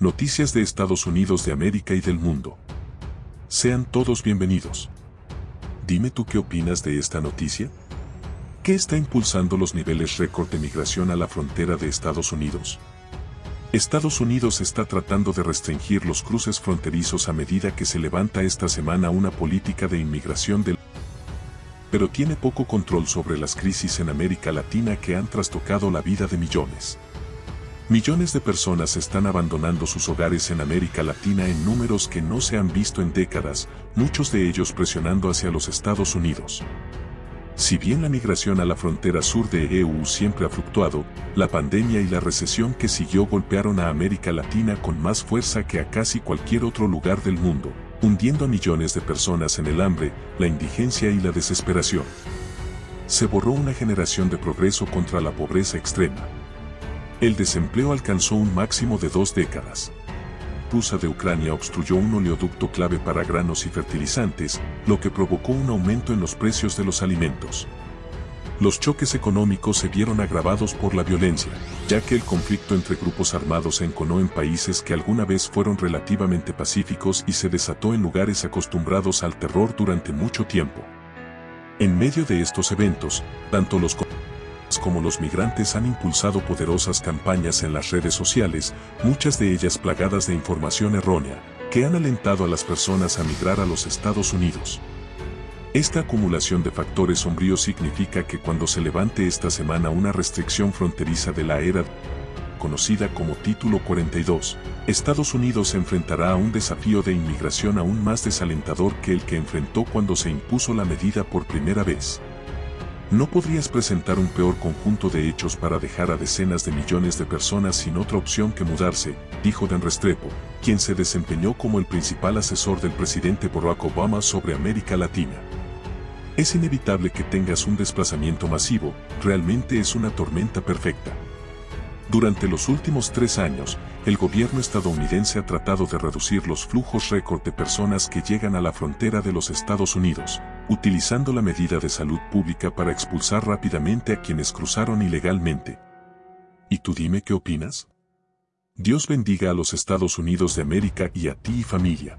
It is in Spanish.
Noticias de Estados Unidos de América y del mundo. Sean todos bienvenidos. Dime tú qué opinas de esta noticia. ¿Qué está impulsando los niveles récord de migración a la frontera de Estados Unidos? Estados Unidos está tratando de restringir los cruces fronterizos a medida que se levanta esta semana una política de inmigración del pero tiene poco control sobre las crisis en América Latina que han trastocado la vida de millones. Millones de personas están abandonando sus hogares en América Latina en números que no se han visto en décadas, muchos de ellos presionando hacia los Estados Unidos. Si bien la migración a la frontera sur de EU siempre ha fluctuado, la pandemia y la recesión que siguió golpearon a América Latina con más fuerza que a casi cualquier otro lugar del mundo, hundiendo a millones de personas en el hambre, la indigencia y la desesperación. Se borró una generación de progreso contra la pobreza extrema el desempleo alcanzó un máximo de dos décadas. Rusia de Ucrania obstruyó un oleoducto clave para granos y fertilizantes, lo que provocó un aumento en los precios de los alimentos. Los choques económicos se vieron agravados por la violencia, ya que el conflicto entre grupos armados se enconó en países que alguna vez fueron relativamente pacíficos y se desató en lugares acostumbrados al terror durante mucho tiempo. En medio de estos eventos, tanto los como los migrantes han impulsado poderosas campañas en las redes sociales, muchas de ellas plagadas de información errónea, que han alentado a las personas a migrar a los Estados Unidos. Esta acumulación de factores sombríos significa que cuando se levante esta semana una restricción fronteriza de la era conocida como Título 42, Estados Unidos se enfrentará a un desafío de inmigración aún más desalentador que el que enfrentó cuando se impuso la medida por primera vez. No podrías presentar un peor conjunto de hechos para dejar a decenas de millones de personas sin otra opción que mudarse, dijo Dan Restrepo, quien se desempeñó como el principal asesor del presidente Barack Obama sobre América Latina. Es inevitable que tengas un desplazamiento masivo, realmente es una tormenta perfecta. Durante los últimos tres años, el gobierno estadounidense ha tratado de reducir los flujos récord de personas que llegan a la frontera de los Estados Unidos, utilizando la medida de salud pública para expulsar rápidamente a quienes cruzaron ilegalmente. ¿Y tú dime qué opinas? Dios bendiga a los Estados Unidos de América y a ti y familia.